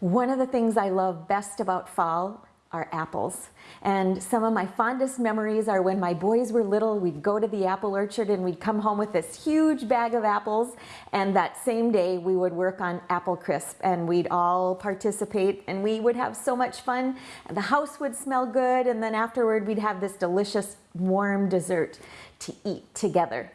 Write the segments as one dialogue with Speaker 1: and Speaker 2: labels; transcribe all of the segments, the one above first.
Speaker 1: One of the things I love best about fall are apples. And some of my fondest memories are when my boys were little, we'd go to the apple orchard and we'd come home with this huge bag of apples. And that same day we would work on apple crisp and we'd all participate and we would have so much fun. And the house would smell good. And then afterward we'd have this delicious warm dessert to eat together.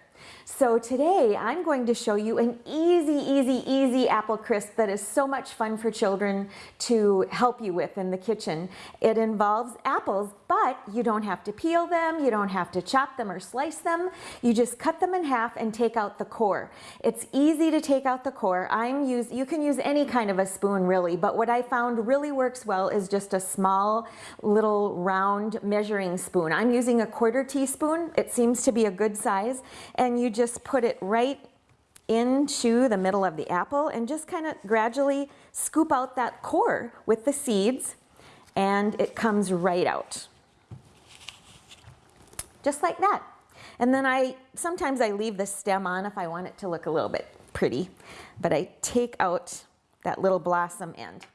Speaker 1: So today I'm going to show you an easy, easy, easy apple crisp that is so much fun for children to help you with in the kitchen. It involves apples, but you don't have to peel them, you don't have to chop them or slice them. You just cut them in half and take out the core. It's easy to take out the core. I'm use, you can use any kind of a spoon really, but what I found really works well is just a small little round measuring spoon. I'm using a quarter teaspoon. It seems to be a good size. And you just put it right into the middle of the apple and just kind of gradually scoop out that core with the seeds and it comes right out just like that. And then I, sometimes I leave the stem on if I want it to look a little bit pretty, but I take out that little blossom end.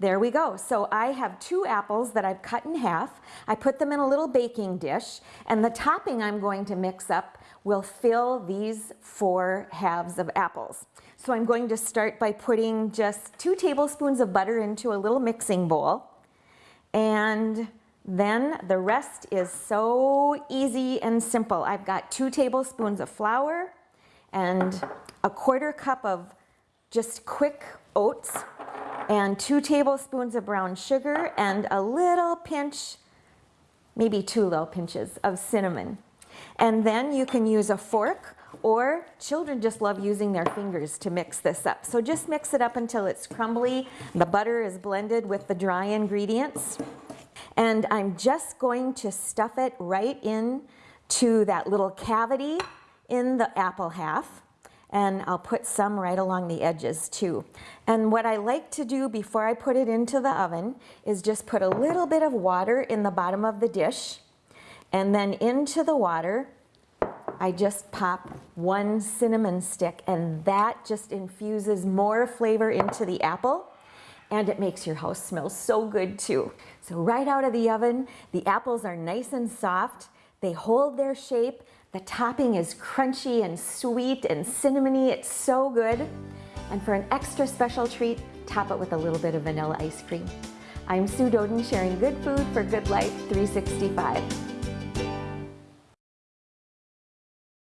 Speaker 1: There we go. So I have two apples that I've cut in half. I put them in a little baking dish and the topping I'm going to mix up will fill these four halves of apples. So I'm going to start by putting just two tablespoons of butter into a little mixing bowl and then the rest is so easy and simple. I've got two tablespoons of flour and a quarter cup of just quick oats and two tablespoons of brown sugar and a little pinch, maybe two little pinches of cinnamon. And then you can use a fork or children just love using their fingers to mix this up. So just mix it up until it's crumbly. The butter is blended with the dry ingredients. And I'm just going to stuff it right in to that little cavity in the apple half. And I'll put some right along the edges too. And what I like to do before I put it into the oven is just put a little bit of water in the bottom of the dish. And then into the water, I just pop one cinnamon stick and that just infuses more flavor into the apple and it makes your house smell so good too. So right out of the oven, the apples are nice and soft. They hold their shape. The topping is crunchy and sweet and cinnamony. It's so good. And for an extra special treat, top it with a little bit of vanilla ice cream. I'm Sue Doeden sharing good food for good life 365.